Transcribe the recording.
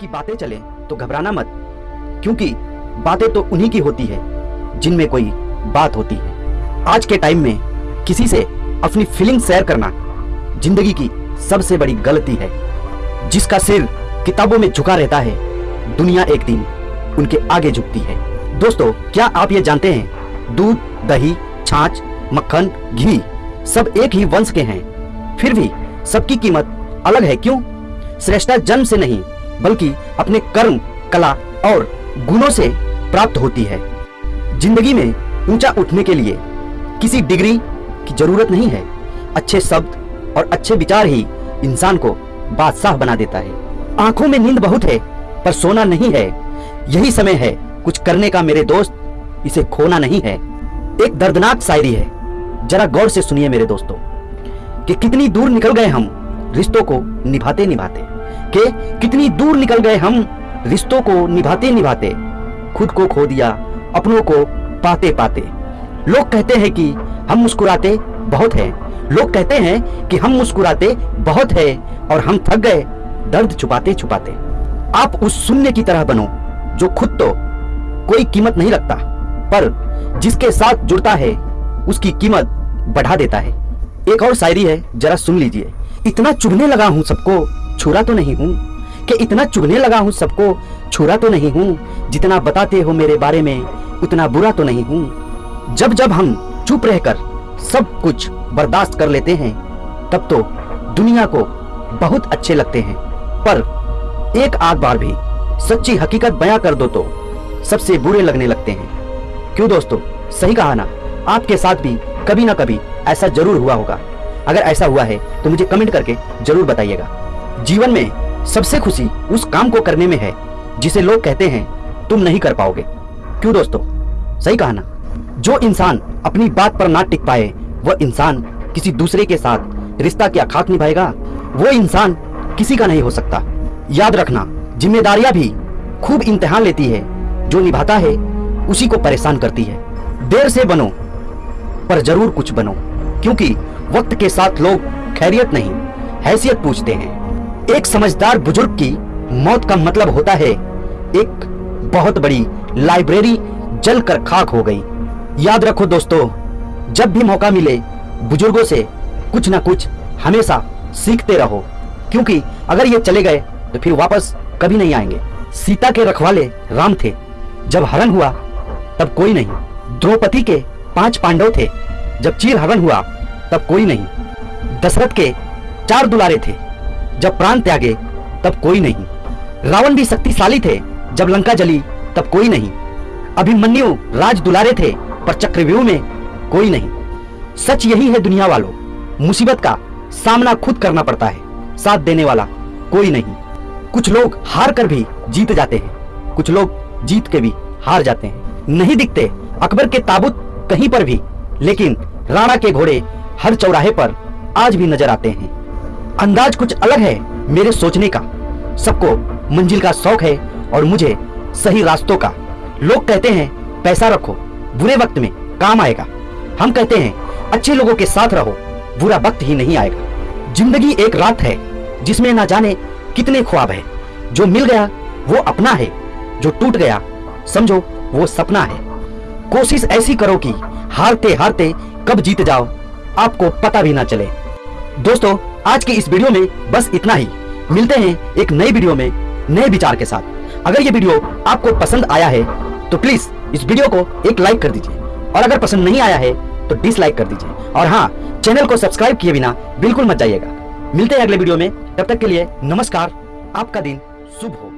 की बातें चले तो घबराना मत। क्योंकि बातें तो उन्हीं की होती है, जिनमें कोई बात होती है। आज के टाइम में किसी से अपनी फीलिंग शेयर करना ज़िंदगी की सबसे बड़ी गलती है। जिसका सिर किताबों में झुका रहता है, दुनिया एक दिन उनके आगे झुकती है। दोस्तों, क्या आप ये जानते हैं? दूध, दही, छाछ, मक्खन, घी सब एक ही वंश के हैं। फिर भी सबकी कीमत अलग है, क्यों? श्रेष्ठता जन्म से नहीं, बल्कि अपने कर्म, कला और गुणों से प्राप्त होती है। ज़िंदगी में ऊँचा उठने के लिए किसी डिग्री की ज़रूरत नहीं है। अच्छे शब्द और अच्छे विचार ही इंसान को बादशाह बना देता है। आँखों में नींद बहुत है, पर सोना नहीं है। यही समय है, कुछ करने का मेरे दोस्त इसे खोना नहीं है। एक दर्दनाक शायरी है, जरा गौर से सुनिए मेरे दोस्तों, कि कितनी दूर निकल गए हम, रिश्तों को निभाते निभाते कि कितनी दूर निकल गए हम, रिश्तों को निभाते निभाते, खुद को खो दिया, अपनों को पाते पाते। लोग कहते हैं कि हम मुस्कुराते बहुत हैं। लोग कहते हैं कि हम मुस्कुराते बहुत है और हम थक गए, दर्द छुपाते छुपाते। आप उस शून्य की तरह बनो, जो खुद तो कोई कीमत नहीं रखता, पर जिसके साथ जुड़ता है, उसकी कीमत बढ़ा देता है। एक और शायरी है, जरा सुन लीजिए। इतना चुभने लगा हूँ सबको छुरा तो नहीं हूँ। कि इतना चुगने लगा हूँ सबको? छुरा तो नहीं हूँ। जितना बताते हो मेरे बारे में, उतना बुरा तो नहीं हूँ। जब जब हम चुप रहकर सब कुछ बर्दाश्त कर लेते हैं, तब तो दुनिया को बहुत अच्छे लगते हैं। पर एक आध बार भी सच्ची हकीकत बयां कर दो तो सबसे बुरे लगने लगते हैं। क्यों दोस्तों? सही कहा ना? आपके साथ भी कभी ना कभी ऐसा ज़रूर हुआ होगा। अगर ऐसा हुआ है तो मुझे कमेंट करके ज़रूर बताइएगा। जीवन में सबसे खुशी उस काम को करने में है, जिसे लोग कहते हैं, तुम नहीं कर पाओगे। क्यों दोस्तों? सही कहा ना? जो इंसान अपनी बात पर ना टिक पाए वह इंसान किसी दूसरे के साथ रिश्ता क्या खाक निभाएगा। वो इंसान किसी का नहीं हो सकता। याद रखना, जिम्मेदारियाँ भी खूब इम्तिहान लेती है। जो निभाता है, उसी को परेशान करती है। देर से बनो, पर ज़रूर कुछ बनो, क्योंकि वक्त के साथ लोग खैरियत नहीं, हैसियत पूछते हैं। एक समझदार बुज़ुर्ग की मौत का मतलब होता है, एक बहुत बड़ी लाइब्रेरी जलकर खाक हो गई। याद रखो दोस्तों, जब भी मौका मिले, बुज़ुर्गों से कुछ ना कुछ हमेशा सीखते रहो, क्योंकि अगर ये चले गए तो फिर वापस कभी नहीं आएँगे। सीता के रखवाले राम थे। जब हरण हुआ, तब कोई नहीं। द्रौपदी के पाँच पांडव थे। जब चीर हरण हुआ, तब कोई नहीं। दशरथ के चार दुलारे थे। जब प्राण त्यागे, तब कोई नहीं। रावण भी शक्तिशाली थे, जब लंका जली, तब कोई नहीं। अभिमन्यु राज दुलारे थे, पर चक्रव्यूह में कोई नहीं। सच यही है दुनिया वालों, मुसीबत का सामना खुद करना पड़ता है, साथ देने वाला कोई नहीं। कुछ लोग हार कर भी जीत जाते हैं, कुछ लोग जीत के भी हार जाते हैं। नहीं दिखते अकबर के ताबूत कहीं पर भी, लेकिन राणा के घोड़े हर चौराहे पर आज भी नज़र आते हैं। अंदाज कुछ अलग है मेरे सोचने का। सबको मंजिल का शौक है और मुझे सही रास्तों का। लोग कहते हैं, पैसा रखो, बुरे वक्त में काम आएगा। हम कहते हैं, अच्छे लोगों के साथ रहो, बुरा वक्त ही नहीं आएगा। ज़िंदगी एक रात है, जिसमें ना जाने कितने ख्वाब है। जो मिल गया, वो अपना है। जो टूट गया, समझो, वो सपना है। कोशिश ऐसी करो कि हारते हारते कब जीत जाओ, आपको पता भी ना चले। दोस्तों आज की इस वीडियो में बस इतना ही। मिलते हैं एक नई वीडियो में, नए विचार के साथ। अगर ये वीडियो आपको पसंद आया है तो प्लीज़ इस वीडियो को एक लाइक कर दीजिए। और अगर पसंद नहीं आया है तो डिसलाइक कर दीजिए। और हाँ चैनल को सब्सक्राइब किए बिना बिल्कुल मत जाइएगा। मिलते हैं अगले वीडियो में, तब तक के लिए नमस्कार, आपका दिन शुभ हो।